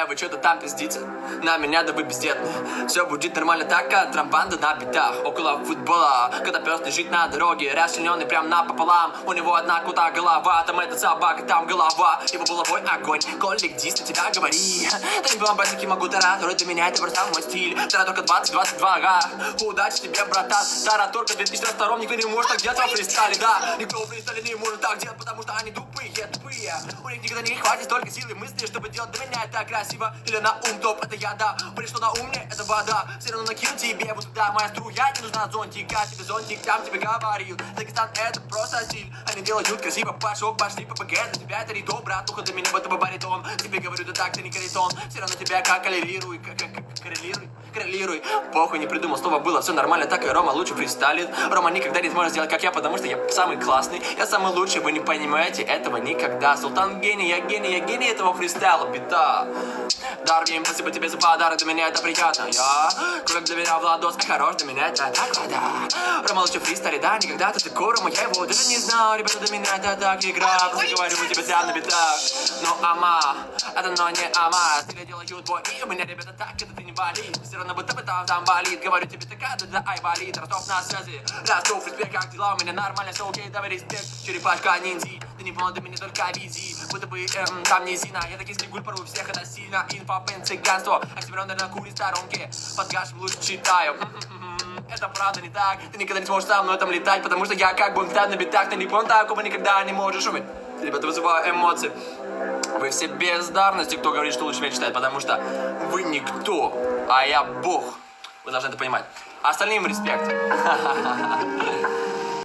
Э, вы что-то там пиздите? На меня да вы бездетные. Все будет нормально так, как трамбанда на битах. Около футбола, когда пес лежит на дороге, расчлененный прям напополам. У него одна куда голова, там эта собака, там голова. Его булавой огонь, колик дис на тебя говори. Да не бомбасики могу тараторы, для меня это просто мой стиль. Тараторка 2022, ага. Удачи тебе, братан. Тараторка 2022, никто не может так делать во фристайле, да. Никто в фристайле не может так делать, потому что они тупые, тупые. У них никогда не хватит столько силы мысли, чтобы делать для меня это красиво. Или на ум топ, это я, да. Что на ум мне, вода. Все равно накину тебе, вот туда моя струя, не нужна зонтика. Тебе зонтик, там тебе говорил. Дагестан это просто стиль. Они делают красиво, пошел, пошли, ППГ. Для тебя это ритон, братуха, для меня это баритон. Тебе говорю, да так, ты не каритон. Все равно тебя как коррелируй, как, как коррелируй. Коррелируй, похуй, не придумал, слово было, все нормально, так и Рома лучше фристайлит. Рома никогда не сможет сделать, как я, потому что я самый классный, я самый лучший, вы не понимаете этого никогда. Султан гений, я гений, я гений этого фристайла, бита. Дарвин, спасибо тебе за подарок, для меня это приятно. Я кровь для меня Владос, а хорош для меня это так вода. Рома лучше фристайли, да, никогда ты Рома, я его даже не знал. Ребята, для меня это так игра, просто говорю, у тебя прям на битах. Ну, ама, это но не ама, стили делают бой, и у меня, ребята, так, это ты не болит. Все равно будто бы там, там болит, говорю тебе, такая, да, да, ай, болит. Ростов на связи, Ростов, респект, как дела, у меня нормально, все окей, давай респект. Черепашка ниндзи, ты не понял, ты меня только визи. Будто бы эм, там низина, я таки стригуль порву всех, это сильно. Инфа, пен, цыганство, оксимирон, на куре сторонке. Под гашем лучше читаю. Это правда не так, ты никогда не сможешь со мной там летать, потому что я как бы на битах, ты не понял, такого никогда не можешь уметь. Ребята, вызываю эмоции. Вы все бездарности, кто говорит, что лучше меня читает, потому что вы никто, а я бог. Вы должны это понимать. Остальным респект.